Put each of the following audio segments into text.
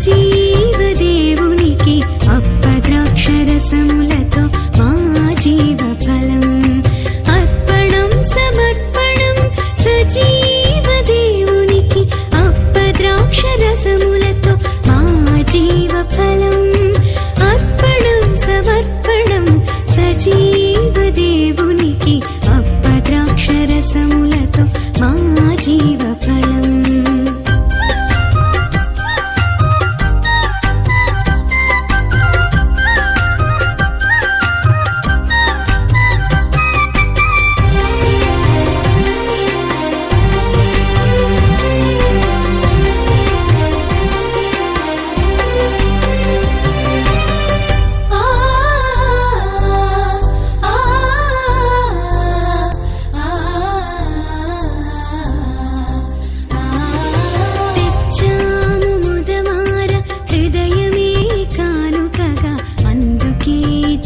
dia.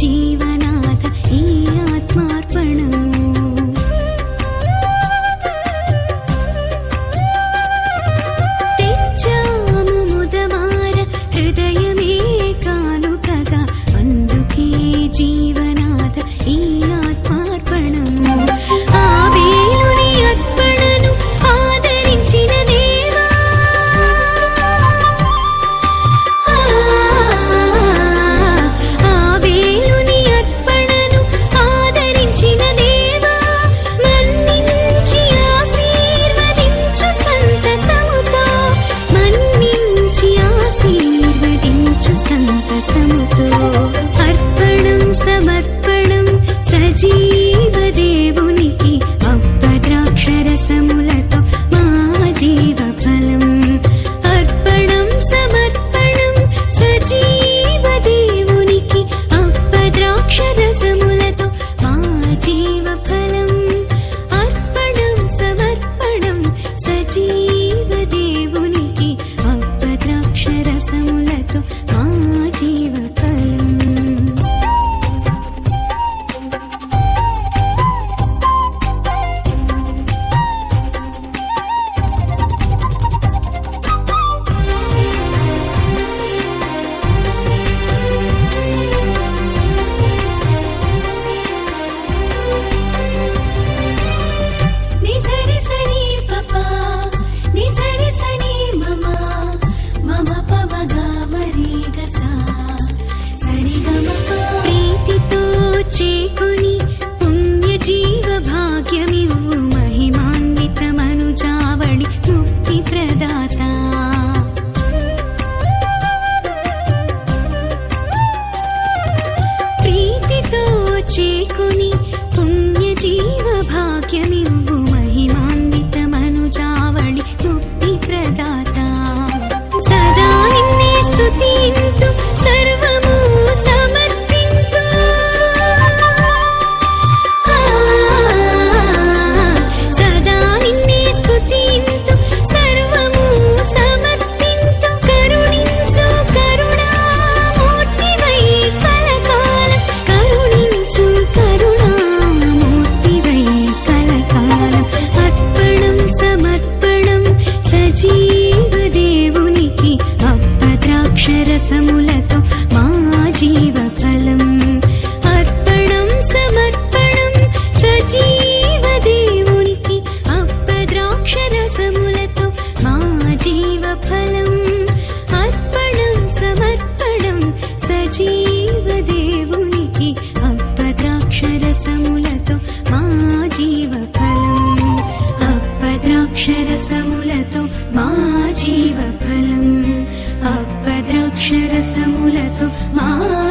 Jeeva. చేకుని పుణ్యజీవ భాగ్యమివ్వు. क्षरसमुलतो मा जीवफलम्। अपद्राक्षरसमुलतो मा